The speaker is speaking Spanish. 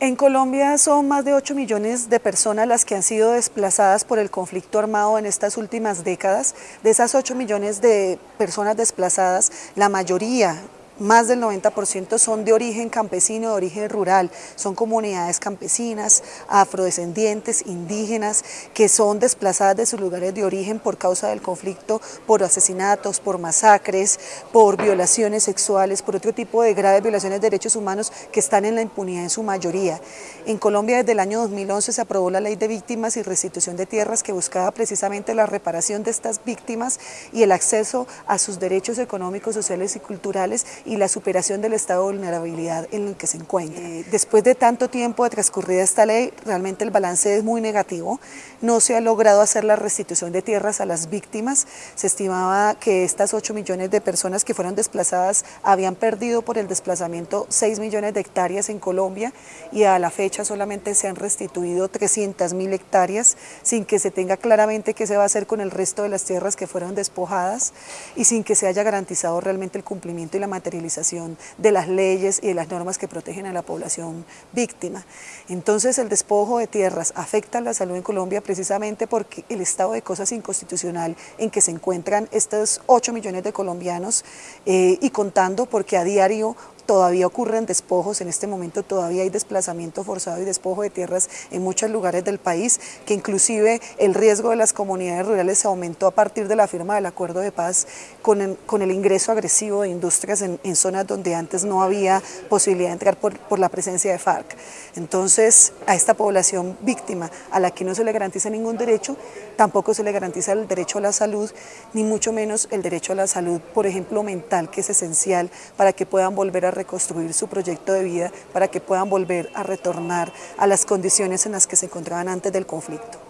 En Colombia son más de 8 millones de personas las que han sido desplazadas por el conflicto armado en estas últimas décadas. De esas 8 millones de personas desplazadas, la mayoría más del 90% son de origen campesino, de origen rural, son comunidades campesinas, afrodescendientes, indígenas, que son desplazadas de sus lugares de origen por causa del conflicto, por asesinatos, por masacres, por violaciones sexuales, por otro tipo de graves violaciones de derechos humanos que están en la impunidad en su mayoría. En Colombia desde el año 2011 se aprobó la Ley de Víctimas y Restitución de Tierras que buscaba precisamente la reparación de estas víctimas y el acceso a sus derechos económicos, sociales y culturales y la superación del estado de vulnerabilidad en el que se encuentra. Eh, después de tanto tiempo de transcurrida esta ley, realmente el balance es muy negativo. No se ha logrado hacer la restitución de tierras a las víctimas. Se estimaba que estas 8 millones de personas que fueron desplazadas habían perdido por el desplazamiento 6 millones de hectáreas en Colombia y a la fecha solamente se han restituido 300 mil hectáreas sin que se tenga claramente qué se va a hacer con el resto de las tierras que fueron despojadas y sin que se haya garantizado realmente el cumplimiento y la de las leyes y de las normas que protegen a la población víctima. Entonces el despojo de tierras afecta la salud en Colombia precisamente porque el estado de cosas inconstitucional en que se encuentran estos 8 millones de colombianos eh, y contando porque a diario todavía ocurren despojos, en este momento todavía hay desplazamiento forzado y despojo de tierras en muchos lugares del país, que inclusive el riesgo de las comunidades rurales se aumentó a partir de la firma del acuerdo de paz con el, con el ingreso agresivo de industrias en, zonas donde antes no había posibilidad de entrar por, por la presencia de FARC. Entonces, a esta población víctima, a la que no se le garantiza ningún derecho, tampoco se le garantiza el derecho a la salud, ni mucho menos el derecho a la salud, por ejemplo, mental, que es esencial para que puedan volver a reconstruir su proyecto de vida para que puedan volver a retornar a las condiciones en las que se encontraban antes del conflicto.